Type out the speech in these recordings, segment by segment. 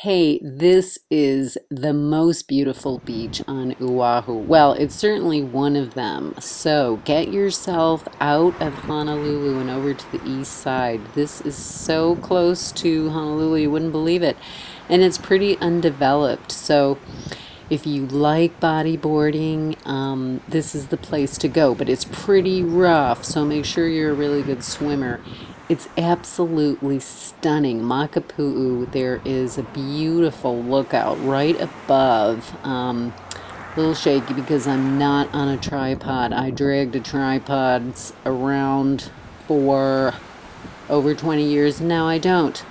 Hey, this is the most beautiful beach on Oahu. Well, it's certainly one of them. So get yourself out of Honolulu and over to the east side. This is so close to Honolulu, you wouldn't believe it. And it's pretty undeveloped. So if you like bodyboarding, um, this is the place to go. But it's pretty rough, so make sure you're a really good swimmer. It's absolutely stunning. Makapu'u, there is a beautiful lookout right above. Um, a little shaky because I'm not on a tripod. I dragged a tripod around for over 20 years. Now I don't.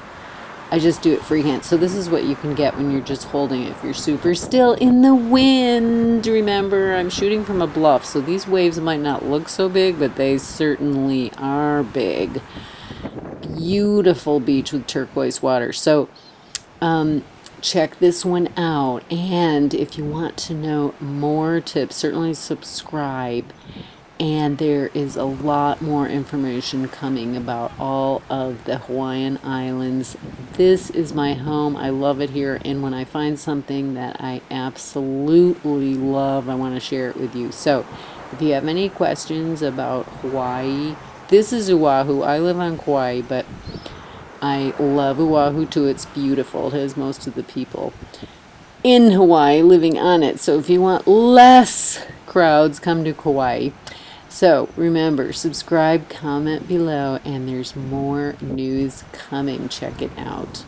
I just do it freehand. So this is what you can get when you're just holding it. If you're super still in the wind, remember I'm shooting from a bluff. So these waves might not look so big, but they certainly are big beautiful beach with turquoise water. So um, check this one out. And if you want to know more tips, certainly subscribe. And there is a lot more information coming about all of the Hawaiian Islands. This is my home. I love it here. And when I find something that I absolutely love, I want to share it with you. So if you have any questions about Hawaii, this is Oahu. I live on Kauai, but I love Oahu too. It's beautiful. It has most of the people in Hawaii living on it. So if you want less crowds, come to Kauai. So remember, subscribe, comment below, and there's more news coming. Check it out.